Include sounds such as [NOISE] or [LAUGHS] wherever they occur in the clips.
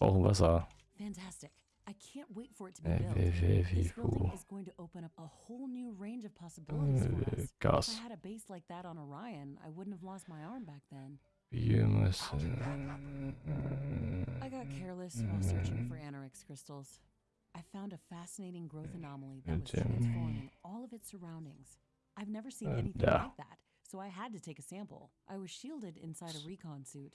Brauchen Wasser. Fantastic. I can't wait for it to be Äh, built. This building is going to open up a whole new range of possibilities for Äh, us. If I had a base like that on Orion, I wouldn't have lost my arm back then. Biomasse. I got careless while searching for Anorix crystals. I found a fascinating growth anomaly that was transforming all of its surroundings. I've never seen Uh, anything like that, so I had to take a sample. I was shielded inside a recon suit,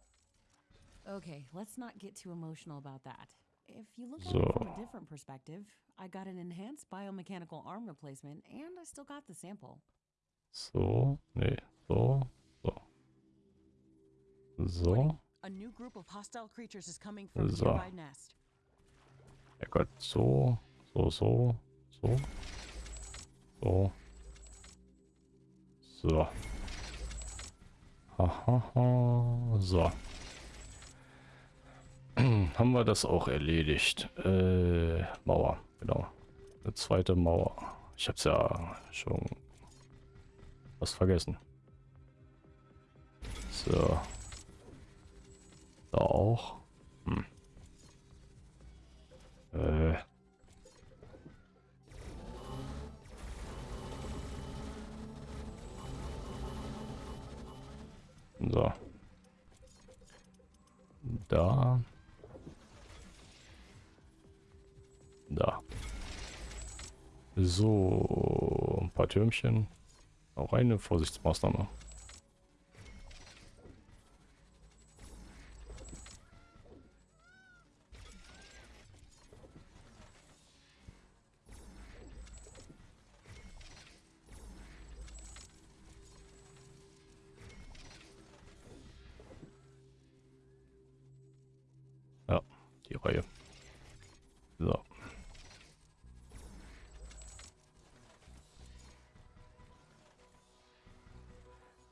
Okay, let's not get too emotional about that. If you look at it from a different perspective, I got an enhanced biomechanical arm replacement and I still got the sample. So. Nee. So. So. So. A new group of hostile creatures is coming from So. nearby nest. Ja Gott. So. So, so. So. So. So. Hahaha. So. [CLEARS THROAT] Haben wir das auch erledigt. Äh, Mauer. Genau. Eine zweite Mauer. Ich hab's ja schon was vergessen. So. Da auch. Hm. Äh. So. Da. Da. So, ein paar Türmchen. Auch eine Vorsichtsmaßnahme.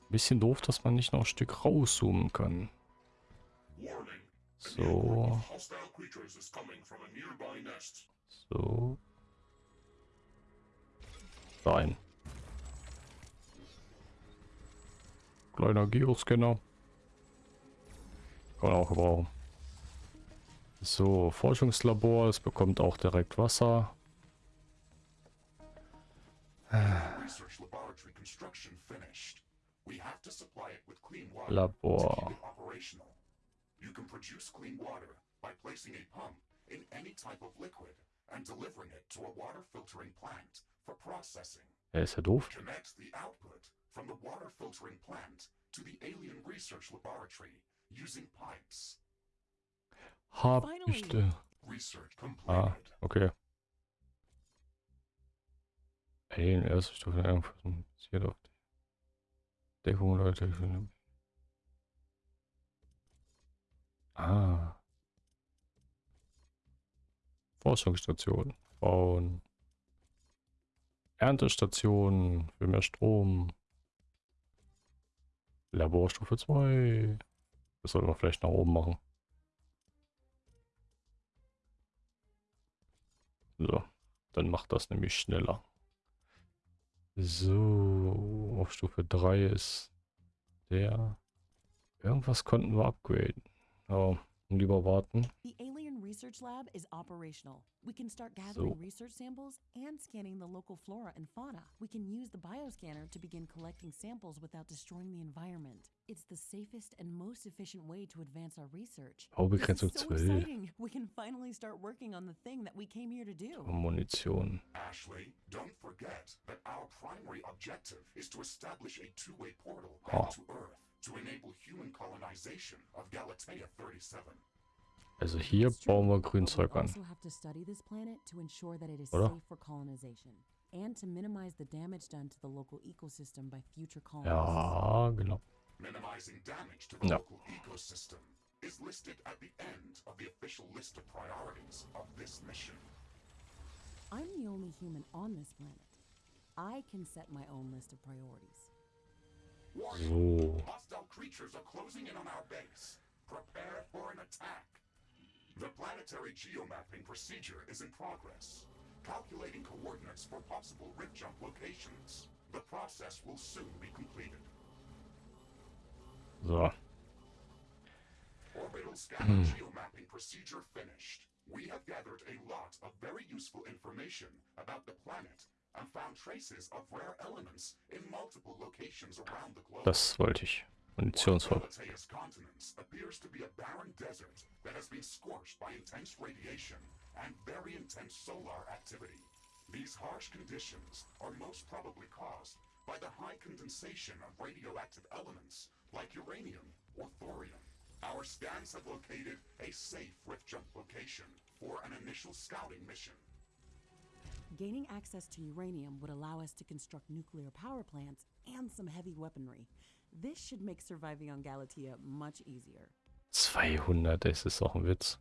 Bisschen doof, dass man nicht noch ein Stück rauszoomen kann. So, so. Rein. Kleiner Geoscanner. Kann man auch gebrauchen. So, Forschungslabor. Es bekommt auch direkt Wasser. Research laboratory construction finished. We have to supply it with clean water to keep it operational. You can produce clean water by placing a pump in any type of liquid and delivering it to a water filtering plant for processing. Er ist ja doof. Connect the output from the water filtering plant to the alien research laboratory using pipes. Habichte. Research Ah, okay. Alien erste Stufe Einflussen basiert auf die Deckung Technologie. Ah. Forschungsstation bauen. Erntestation für mehr Strom. Laborstufe 2. Das sollten wir vielleicht nach oben machen. So, dann macht das nämlich schneller. So, auf Stufe 3 ist der. Irgendwas konnten wir upgraden. Aber lieber warten. Research Lab is operational. We can start gathering So. research samples and scanning the local flora and fauna. We can use the bioscanner to begin collecting samples without destroying the environment. It's the safest and most efficient way to advance our research. Oh, this Baubegrenzung is so exciting. We can finally start working on the thing that we came here to do. Munition. Ashley, don't forget that our primary objective is to establish a two-way portal Oh. back to Earth to enable human colonization of Galatea 37. Also hier bauen wir Grünzeug an. also Oder? safe for colonization and to minimize the damage done to the local ecosystem by future colonists. Ja, genau. Minimizing damage to the No. local ecosystem is listed at the end of the official list of priorities of this mission. human on this planet. I can set my own list of priorities. So. Hostile creatures are closing in on our base. Prepare for an attack. The planetary geomapping procedure is in progress. Calculating coordinates for possible rift jump locations. The process will soon be completed. So. Orbital scanner hmm. geomapping procedure finished. We have gathered a lot of very useful information about the planet and found traces of rare elements in multiple locations around the globe. Das wollte ich. Munitionsvoll. Galatea's continents appears to be a barren desert that has been scorched by intense radiation and very intense solar activity. These harsh conditions are most probably caused by the high condensation of radioactive elements like uranium or thorium. Our scans have located a safe rift jump location for an initial scouting mission. Gaining access to uranium would allow us to construct nuclear power plants and some heavy weaponry. This should make surviving on Galatea much easier. 200, das ist auch ein Witz.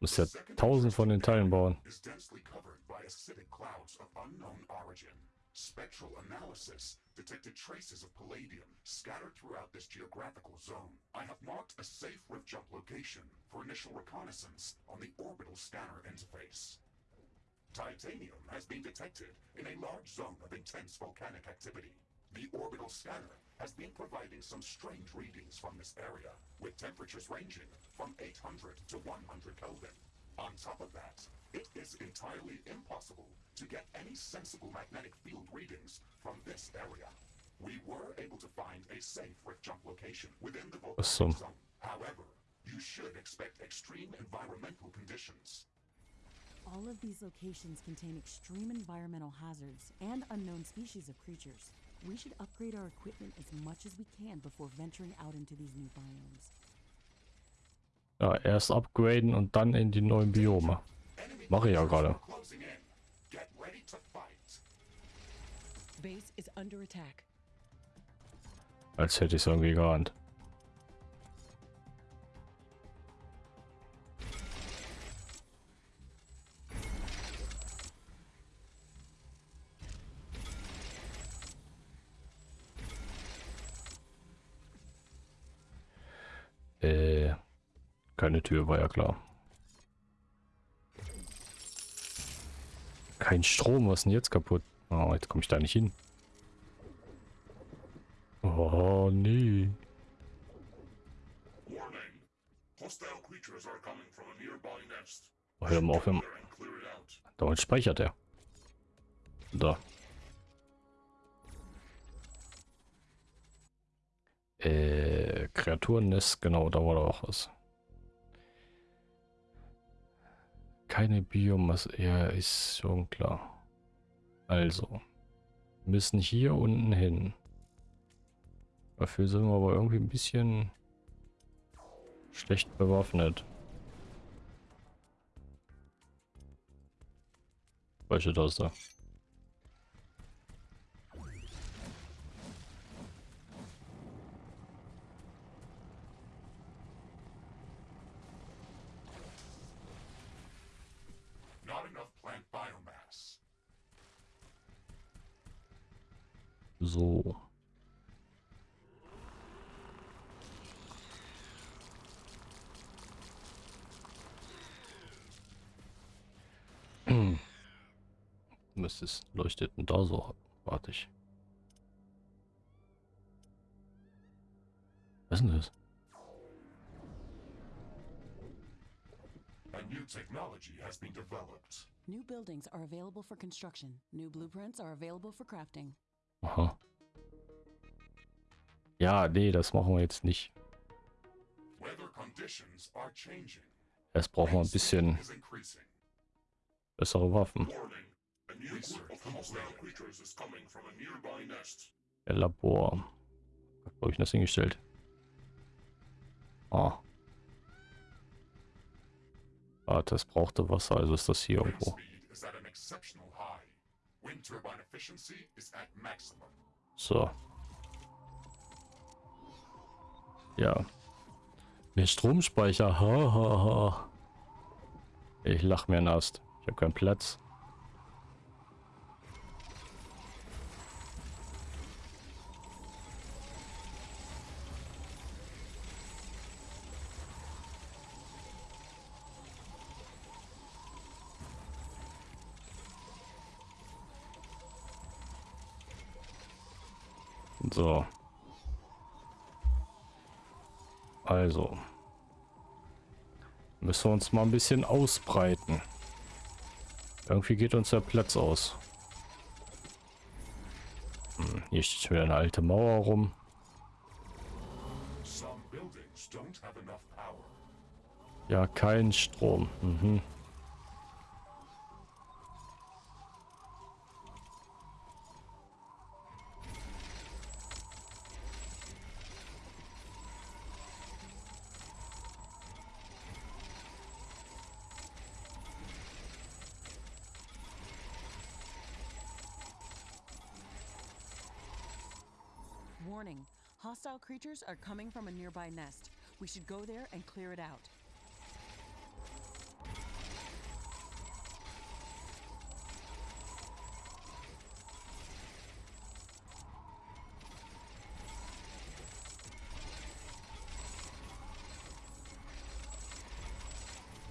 Muss ja The second 1000 von den Teilen bauen. is densely covered by acidic clouds of unknown origin. Spectral analysis detected traces of palladium scattered throughout this geographical zone. I have marked a safe rift jump location for initial reconnaissance on the orbital scanner interface. Titanium has been detected in a large zone of intense volcanic activity. The orbital scanner has been providing some strange readings from this area, with temperatures ranging from 800 to 100 Kelvin. On top of that, it is entirely impossible to get any sensible magnetic field readings from this area. We were able to find a safe rift jump location within the volcanic Awesome. zone. However, you should expect extreme environmental conditions. All of these locations contain extreme environmental hazards and unknown species of creatures. We should upgrade our equipment as much as we can before venturing out into these new biomes. Ja, erst upgraden und dann in die neuen Biome. Mache ich ja gerade. Als hätte ich es irgendwie geahnt. Keine Tür, war ja klar. Kein Strom, was ist denn jetzt kaputt? Oh, jetzt komme ich da nicht hin. Oh, nee. Oh, hör mal auf, hör. Damit speichert er. Da. Äh, Kreaturennest, genau, da war doch was. Keine Biomasse, ja, ist schon klar. Also, müssen hier unten hin. Dafür sind wir aber irgendwie ein bisschen schlecht bewaffnet. Welche das So. [CLEARS THROAT] Müsste es leuchtet denn da so? Warte ich. Was ist denn das? A new technology has been developed. New buildings are available for construction. New blueprints are available for crafting. Aha. Ja, nee, das machen wir jetzt nicht. Erst brauchen wir ein bisschen bessere Waffen. Der Labor. Wo hab ich das hingestellt? Ah. Ah, das brauchte Wasser, also ist das hier irgendwo. speed ja. Der Stromspeicher. Ha, ha, ha. Ich lach mir nass. Ich habe keinen Platz. So. Also. Müssen wir uns mal ein bisschen ausbreiten. Irgendwie geht uns der Platz aus. Hm, hier steht wieder eine alte Mauer rum. Ja, kein Strom. Mhm. Hostile are coming from a nearby nest. We should go there and clear it out.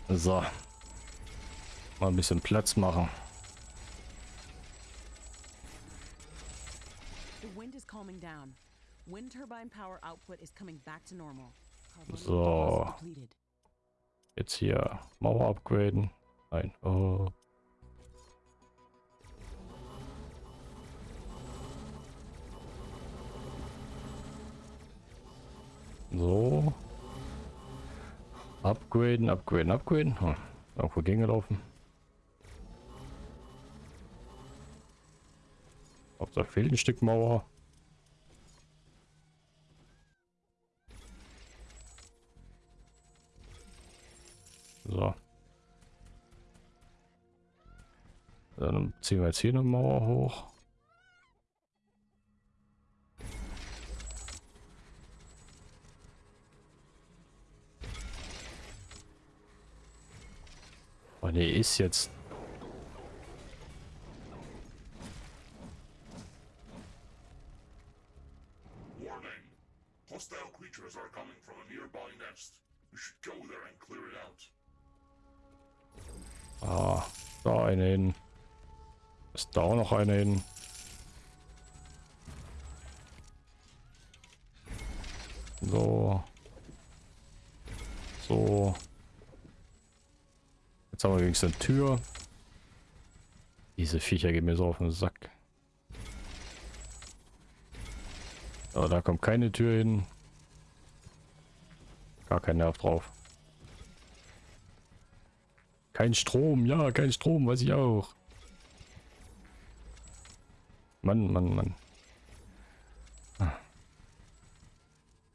So. Mal ein bisschen Platz machen. The wind is calming down. Wind turbine power output is coming back to normal. So. Jetzt hier Mauer upgraden. Nein. Oh. So. Upgraden, upgraden, upgraden. Hm. Irgendwo Gänge laufen. Auf da fehlt ein Stück Mauer. Ziehen wir jetzt hier eine Mauer hoch. Oh ne, ist jetzt. Ah, da eine hin. Ist da auch noch eine hin. So. So. Jetzt haben wir wenigstens eine Tür. Diese Viecher gehen mir so auf den Sack. Aber da kommt keine Tür hin. Gar kein Nerv drauf. Kein Strom, ja, kein Strom, weiß ich auch. Mann, Mann, Mann. Ah.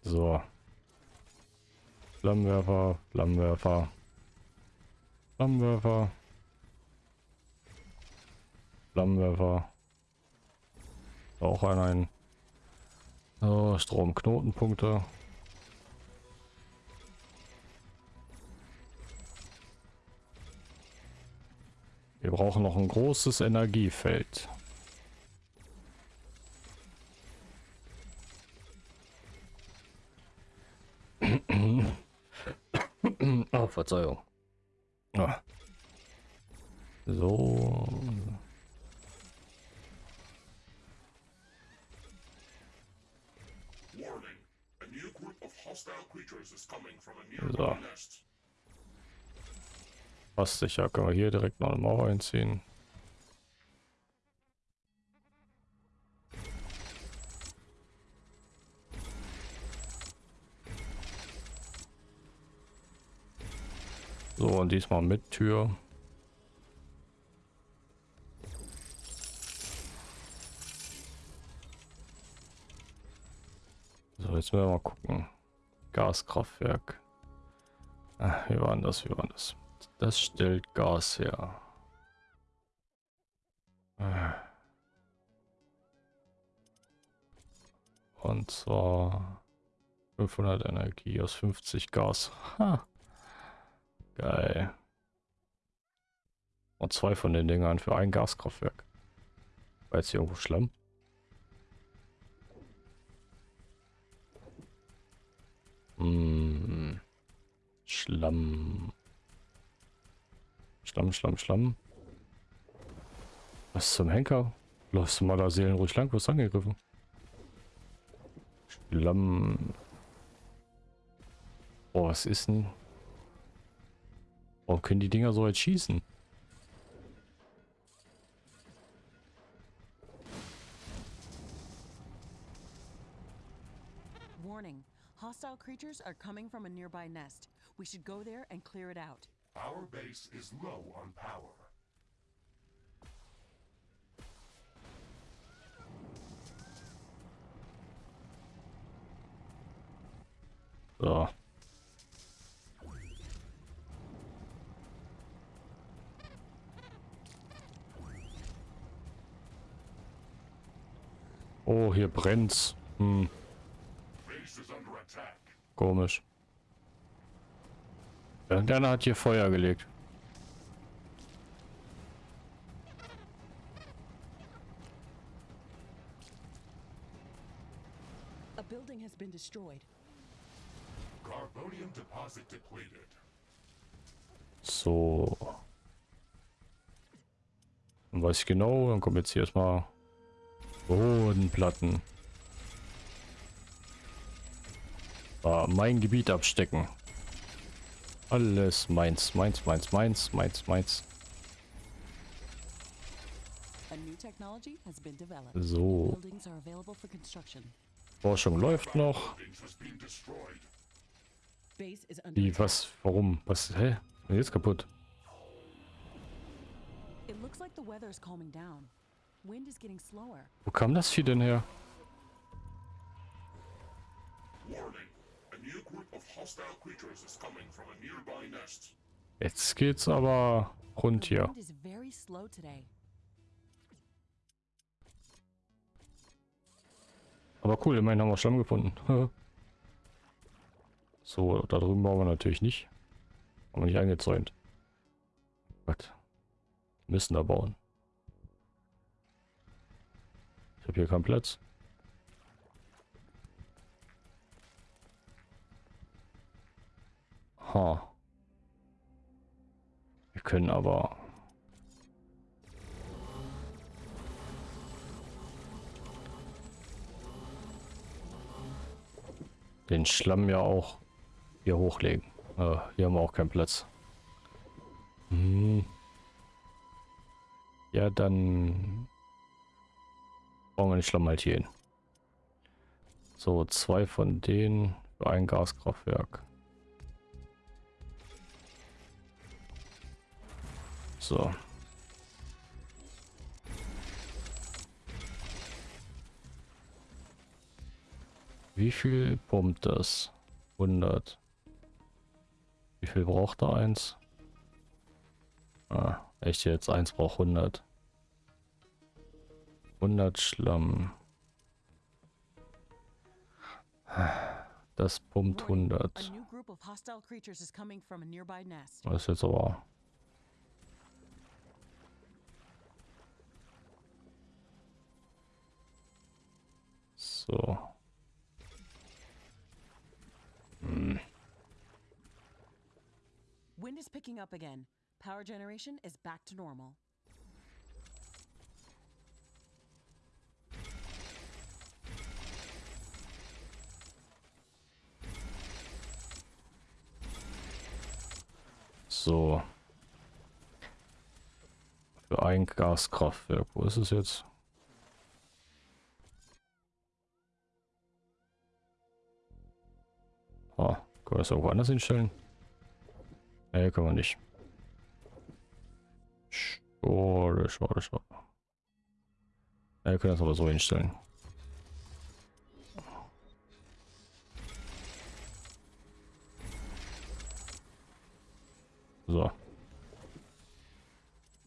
So. Flammenwerfer, Flammenwerfer. Flammenwerfer. Flammenwerfer. Auch ein, ein. So, Stromknotenpunkte. Wir brauchen noch ein großes Energiefeld. oh, Verzeihung. Ah. So. Warning. A new group of hostile creatures is coming from a nearby So. nest. Passt sicher. Können wir hier direkt noch eine Mauer einziehen. Diesmal mit Tür. So, jetzt müssen wir mal gucken. Gaskraftwerk. Ah, wie war denn das? Wie war das? Das stellt Gas her. Ah. Und zwar 500 Energie aus 50 Gas. Ha. Geil. Und zwei von den Dingern für ein Gaskraftwerk. War jetzt hier irgendwo Schlamm? Hm. Schlamm. Schlamm, Schlamm, Schlamm. Was zum Henker? Du mal da seelenruhig lang? Was angegriffen? Schlamm. Boah, was ist denn? Warum können die Dinger so jetzt schießen? Warning. Hostile creatures are coming from a nearby nest. We should go there and clear it out. Our base is low on power. So. Oh, hier brennt's. Hm, komisch. Ja, der hat hier Feuer gelegt. A building has been destroyed. Carbonium deposit depleted. So. Dann weiß ich genau, dann kommen jetzt hier erstmal Bodenplatten. Ah, mein Gebiet abstecken. Alles meins, meins, meins, meins, meins, meins. So. Forschung läuft noch. Wie, was, warum? Was, hä? Ist jetzt kaputt. It looks like the weather is calming down. Wind is getting slower. Wo kam das Vieh denn her? Jetzt geht's aber rund hier. Aber cool, immerhin haben wir Schlamm gefunden. [LAUGHS] so, da drüben bauen wir natürlich nicht. Haben wir nicht eingezäunt. Gott. Müssen da bauen. Habe hier keinen Platz. Ha. Wir können aber... den Schlamm ja auch hier hochlegen. Äh, hier haben wir auch keinen Platz. Hm. Ja, dann bauen wir den Schlamm halt hier hin. So, zwei von denen für ein Gaskraftwerk. So. Wie viel pumpt das? 100. Wie viel braucht er? Eins? Ah, echt jetzt? Eins braucht 100. 100 Schlamm. Das pumpt Warning. 100. A new group of hostile creatures is coming from a nearby nest. Das ist jetzt aber... So. Wind is picking up again. Power generation is back to normal. So. Für ein Gaskraftwerk. Wo ist es jetzt? Ah, können wir das irgendwo anders hinstellen? Nee, können wir nicht. Schade, schade, schade. Ja, wir können das aber so hinstellen.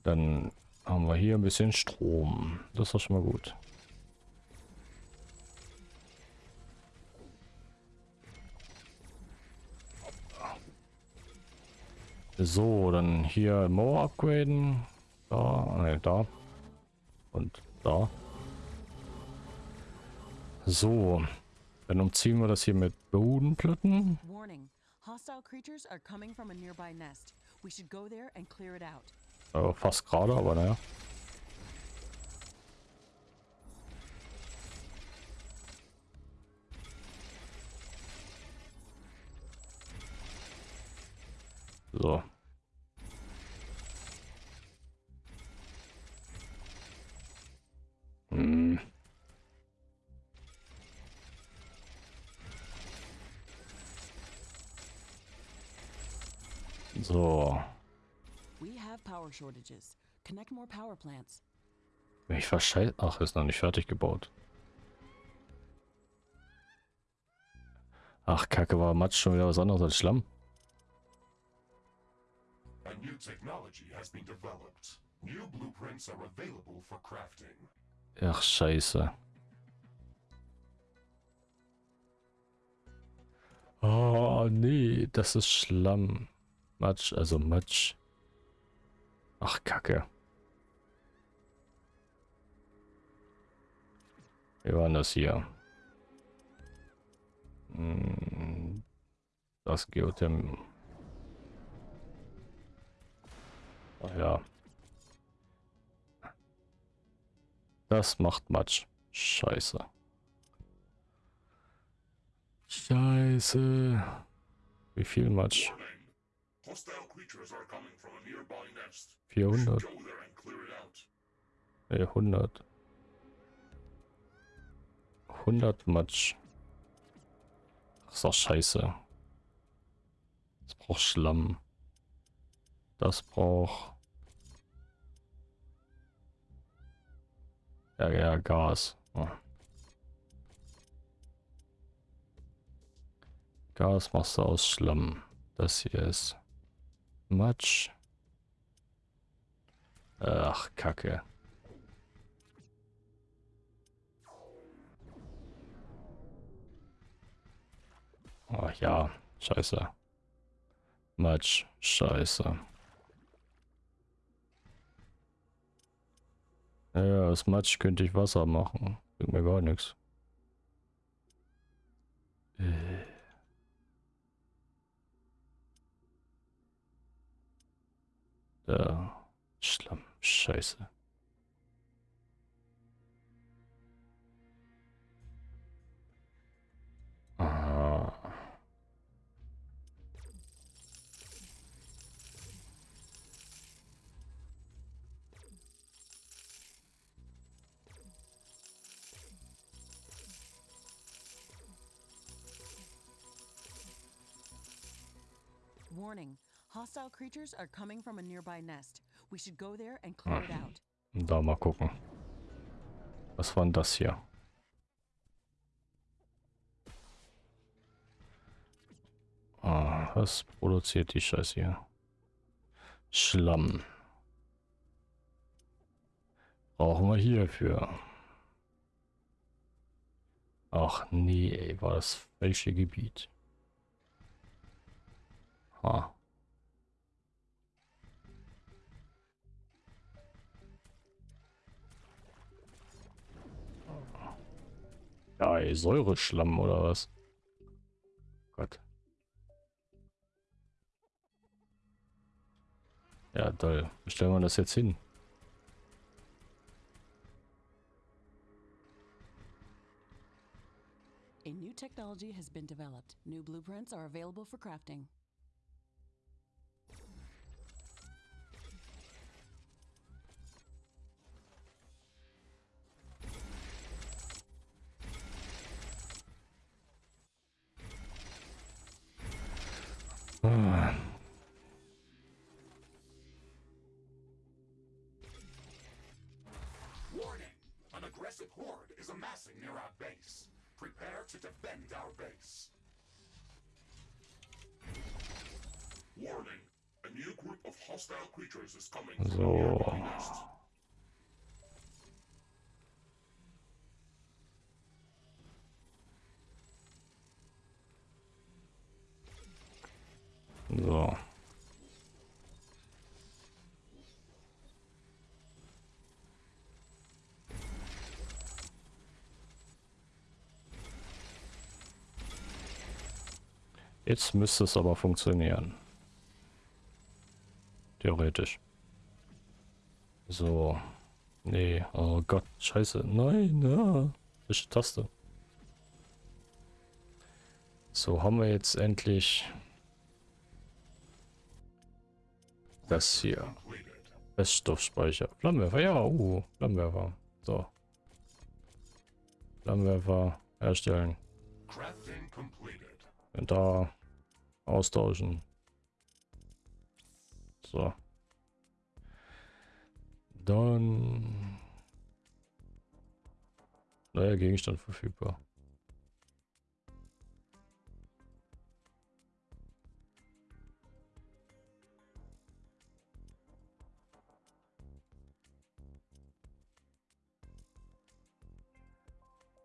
Dann haben wir hier ein bisschen Strom. Das ist schon mal gut. So, dann hier Mauer upgraden. Da, ne, da. Und da. So. Dann umziehen wir das hier mit Bodenplatten. Warning. Hostile creatures are coming from a nearby nest. We should go there and clear it out. Äh, fast gerade, aber naja. So. Hm. So ich verscheiß... Ach, ist noch nicht fertig gebaut. Ach, Kacke, war Matsch schon wieder was anderes als Schlamm? A new technology has been developed. New blueprints are available for crafting. Ach, scheiße. Oh, nee, das ist Schlamm. Matsch, also Matsch. Ach, Kacke. Wie war denn das hier? Hm, Das Geotherm. Ach ja. Das macht Matsch. Scheiße. Scheiße. Wie viel Matsch? 400. Go there and clear it out. Nee, 100. 100 Matsch. Ach, ist doch scheiße. Das braucht Schlamm. Das braucht... Ja, ja, Gas. Oh. Gas machst du aus Schlamm. Das hier ist Matsch. Ach, Kacke. Ach ja, scheiße. Matsch, scheiße. Ja, aus Matsch könnte ich Wasser machen. Bringt mir gar nichts. Äh. Da. Schlamm, scheiße. Warning. Hostile creatures are coming from a nearby nest. We should go there and clear it out. Da mal gucken. Was war denn das hier? Ah, was produziert die Scheiße hier? Schlamm. Brauchen wir hierfür. Ach nee, ey, war das falsche Gebiet. Ha. Ey, Säureschlamm oder was? Gott. Ja, toll. Wo stellen wir das jetzt hin? A new technology has been developed. New blueprints are available for crafting. An horde is amassing near our base. Prepare to defend our base. Warning! A new group of hostile creatures is coming. So. Jetzt müsste es aber funktionieren. Theoretisch. So. Nee, oh Gott, scheiße. Nein, ja. Falsche Taste. So, haben wir jetzt endlich das hier. Feststoffspeicher. Flammenwerfer, ja, uh, Flammenwerfer. So. Flammenwerfer herstellen. Crafting completed. Und da austauschen. So. Dann... Neuer Gegenstand verfügbar.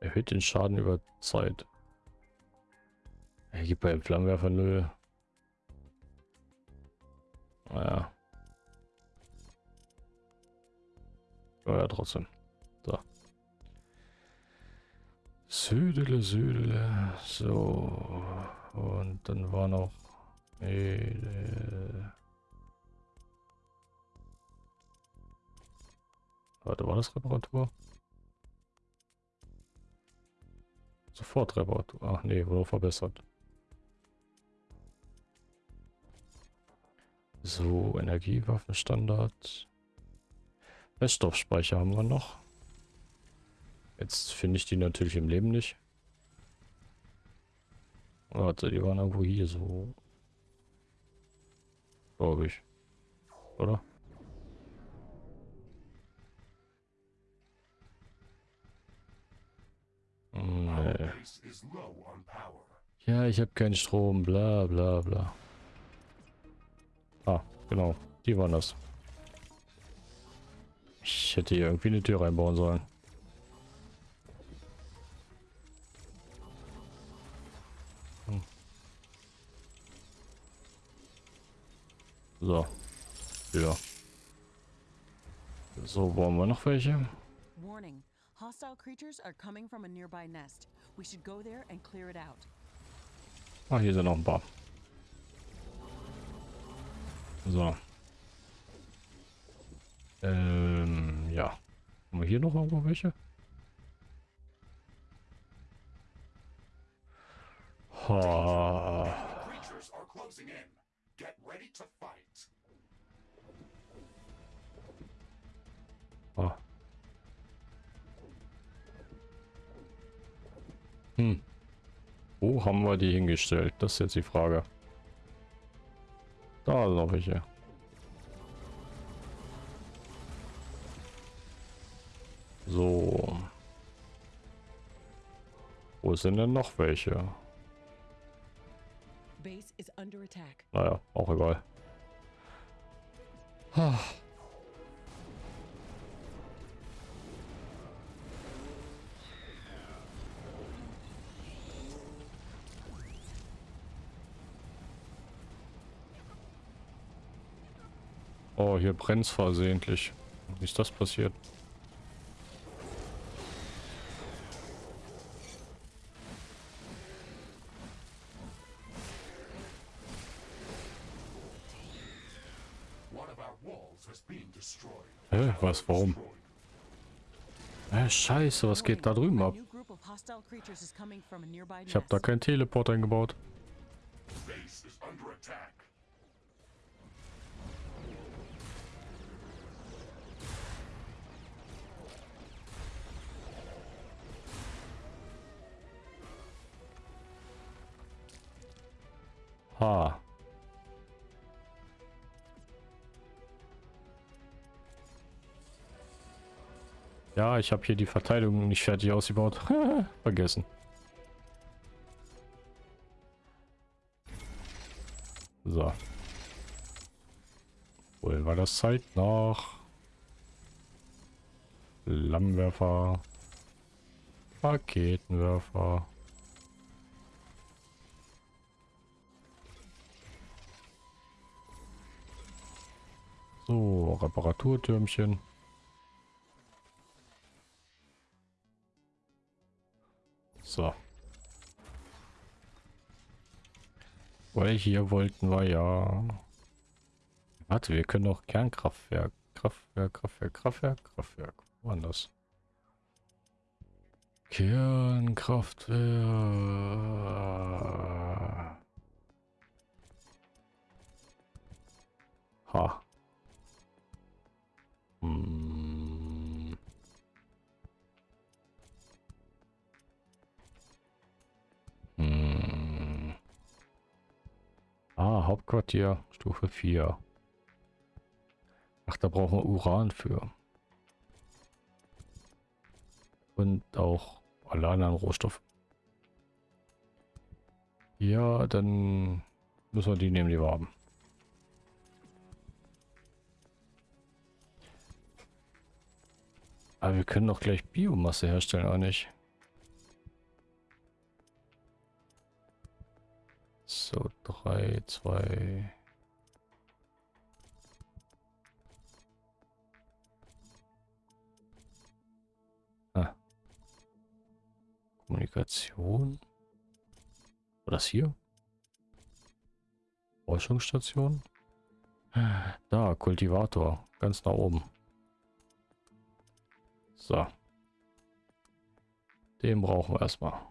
Erhöht den Schaden über Zeit. Er gibt bei Flammenwerfer 0. Naja. Ja, trotzdem. So. Südele, Südele. So. Und dann war noch. Äh, Warte, war das Reparatur? Sofort Reparatur. Ach nee, wurde verbessert. So, Energiewaffenstandard. Reststoffspeicher haben wir noch. Jetzt finde ich die natürlich im Leben nicht. Warte, die waren irgendwo hier so. Glaube ich. Oder? Nee. Ja, ich habe keinen Strom, bla bla bla. Ah, genau. Die waren das. Ich hätte hier irgendwie eine Tür reinbauen sollen. Hm. So. Ja. So, wollen wir noch welche? Warning. Hostile creatures are coming from a nearby nest. We should go there and clear it out. Ah, hier sind noch ein paar. So. Ähm, ja. Haben wir hier noch irgendwo welche? Ha. Ah. Hm. Wo haben wir die hingestellt? Das ist jetzt die Frage. Da sind noch welche. So. Wo sind denn noch welche? Base is under attack. Naja, auch egal. Hier brennt's versehentlich. Wie ist das passiert? Hä, was, warum? Äh, scheiße, was geht da drüben ab? Ich habe da keinen Teleport eingebaut. Base is under attack. Ha. Ja, ich habe hier die Verteidigung nicht fertig ausgebaut. [LAUGHS] Vergessen. So. Holen wir das Zeit nach. Flammenwerfer. Raketenwerfer. So, Reparaturtürmchen. So. Weil hier wollten wir ja... Warte, wir können auch Kernkraftwerk. Kraftwerk, Kraftwerk, Kraftwerk, Kraftwerk. Wo war denn das? Kernkraftwerk. Ha. Hauptquartier, Stufe 4. Ach, da brauchen wir Uran für. Und auch alle anderen Rohstoffe. Ja, dann müssen wir die nehmen, die wir haben. Aber wir können doch gleich Biomasse herstellen, auch nicht? So, drei, zwei... Ah. Kommunikation. War das hier? Forschungsstation? Da, Kultivator. Ganz nach oben. So. Den brauchen wir erstmal.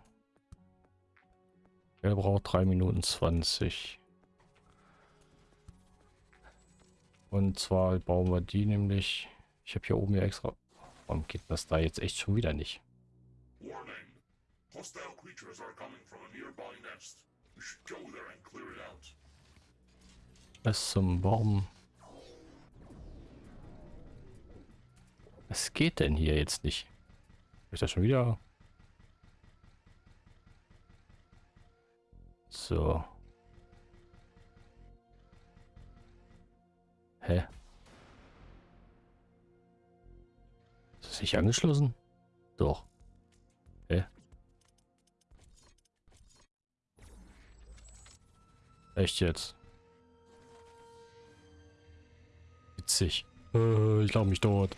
Er braucht 3 Minuten 20. Und zwar bauen wir die nämlich... Ich habe hier oben ja extra... Warum geht das da jetzt echt schon wieder nicht? Warning. Hostile creatures are coming from a nearby nest. You should go there and clear it out. Was zum Baum? Was geht denn hier jetzt nicht? Ist das schon wieder? So. Hä? Ist das nicht angeschlossen? Doch. Hä? Echt jetzt? Witzig. Äh, ich glaube mich dort.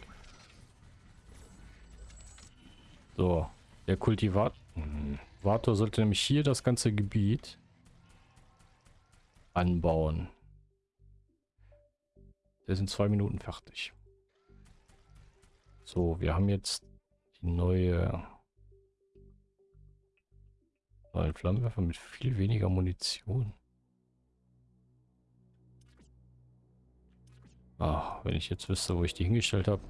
So. Der Kultivator sollte nämlich hier das ganze Gebiet anbauen. Der sind zwei Minuten fertig. So, wir haben jetzt die neue neuen Flammenwerfer mit viel weniger Munition. Ach, wenn ich jetzt wüsste, wo ich die hingestellt habe.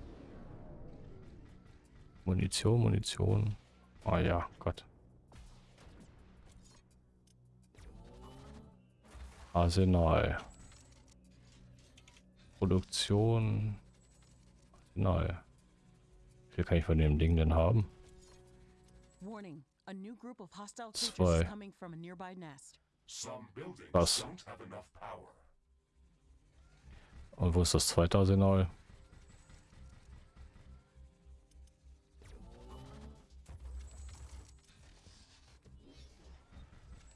Munition, Munition. Ah ja, Gott. Arsenal. Produktion. Arsenal. Wie viel kann ich von dem Ding denn haben? Warning. A new group of hostile creatures Zwei. is coming from a nearby nest. Some buildings Was? don't have enough power. Und wo ist das zweite Arsenal?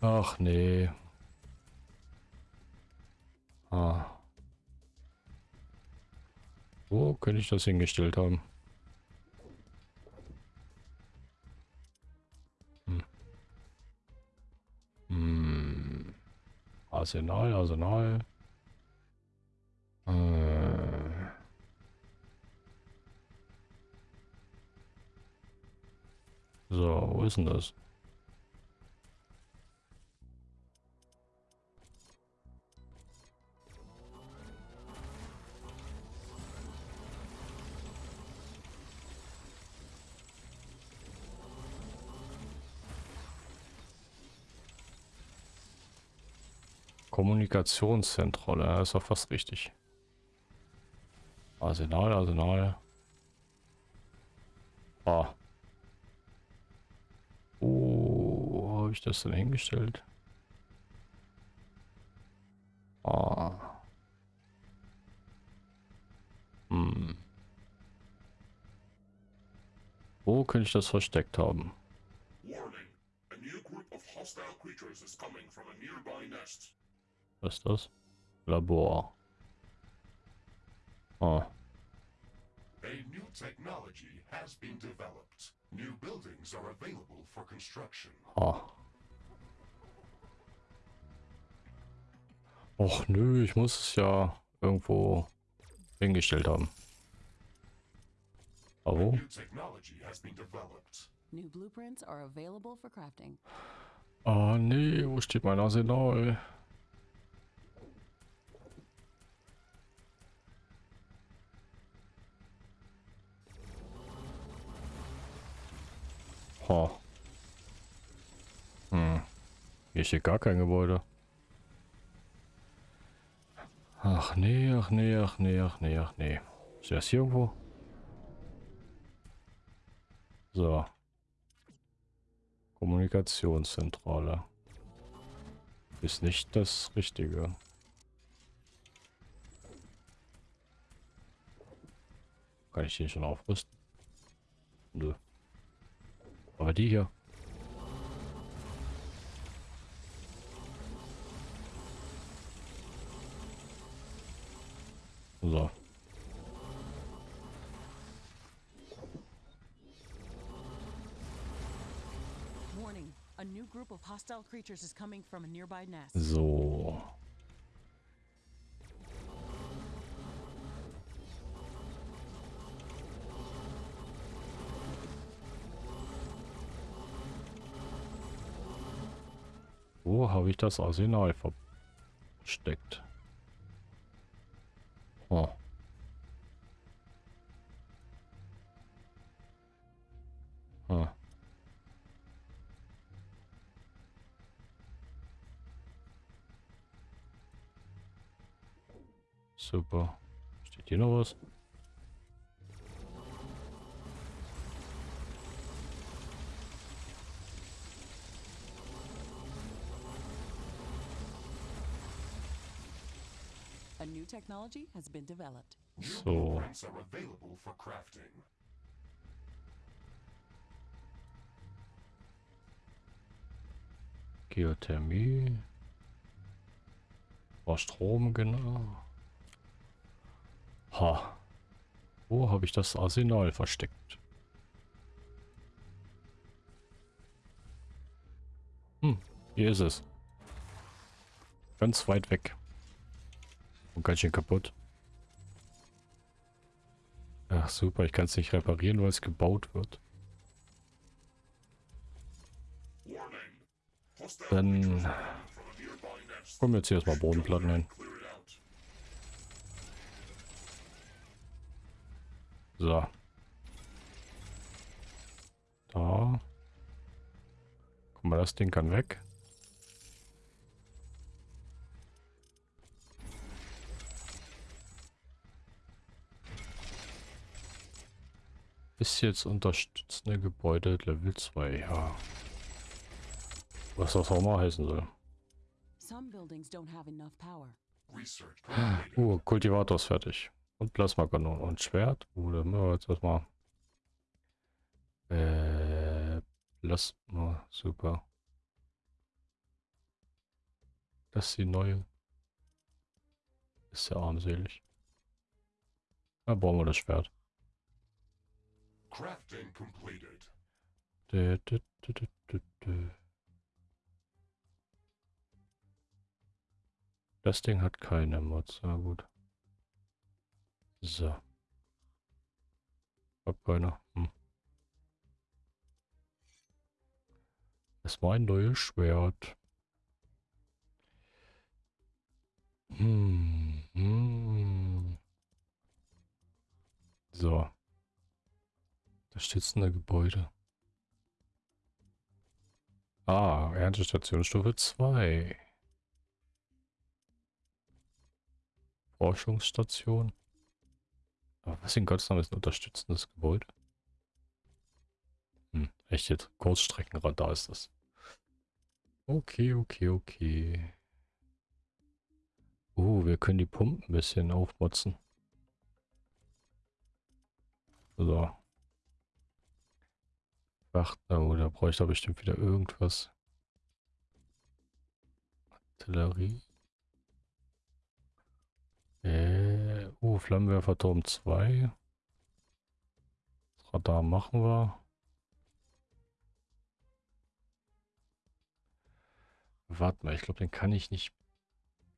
Ach nee. Ah. Wo könnte ich das hingestellt haben? Hm. Hm. Arsenal, Arsenal. Äh. So, wo ist denn das? Kommunikationszentrale, ja, ist doch fast richtig. Arsenal, Arsenal. Ah. Wo habe ich das denn hingestellt? Ah. Hm. Wo könnte ich das versteckt haben? Warning. A new group of hostile creatures is coming from a nearby nest. Was ist das? Labor. Ah. A new technology has been developed. New buildings are available for construction. Ah. Och nö, ich muss es ja irgendwo hingestellt haben. Aber wo? New technology has been developed. New blueprints are available for crafting. Ah nee, wo steht mein Arsenal? Ha. Hm. Hier steht gar kein Gebäude. Ach nee, ach nee, ach nee, ach nee, ach nee. Ist das hier irgendwo? So. Kommunikationszentrale. Ist nicht das Richtige. Kann ich den schon aufrüsten? Nö. Aber die hier. So. Warning. Habe ich das Arsenal versteckt? Oh. Ah. Super. Steht hier noch was? Technology has been developed. New So. blueprints are available for crafting. Geothermie. War Strom, genau. Ha. Wo habe ich das Arsenal versteckt? Hm, hier ist es. Ganz weit weg. Und ganz schön kaputt. Ach super, ich kann es nicht reparieren, weil es gebaut wird. Dann kommen jetzt hier erstmal Bodenplatten hin. So. Da. Guck mal, das Ding kann weg. Ist jetzt unterstützende Gebäude Level 2, ja. Was das auch mal heißen soll. Uh, Kultivator ist fertig. Und Plasmakanone und Schwert. Uh, dann machen wir jetzt erstmal. Äh, Plasma, super. Das ist die neue. Ist ja armselig. Da brauchen wir das Schwert. Crafting completed. Dö, dö, dö. Das Ding hat keine Mods. Na gut. So. Hab keine. Hm. Es war ein neues Schwert. Hm. Hm. So. Unterstützende Gebäude. Ah, Erntestation Stufe 2. Forschungsstation. Aber was in Gottes Namen ist ein unterstützendes Gebäude? Hm, echt jetzt? Kurzstreckenradar ist das. Okay, okay, okay. Uh, wir können die Pumpen ein bisschen aufmotzen. So. Wacht, oh, da brauche ich da bestimmt wieder irgendwas. Artillerie. Äh, uh, Flammenwerferturm 2. Das Radar machen wir. Warte mal, ich glaube, den kann ich nicht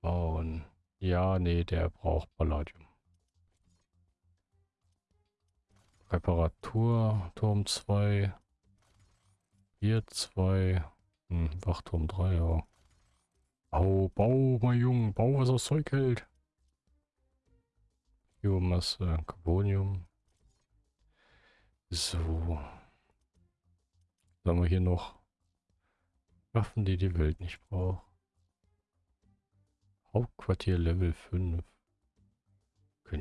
bauen. Ja, nee, der braucht Palladium. Reparatur, Turm 2. Hier 2. Hm, Wachturm 3, ja. Bau, bau, mein Junge, bau, was das Zeug hält. Biomasse, Carbonium. So. Dann haben wir hier noch Waffen, die die Welt nicht braucht. Hauptquartier Level 5.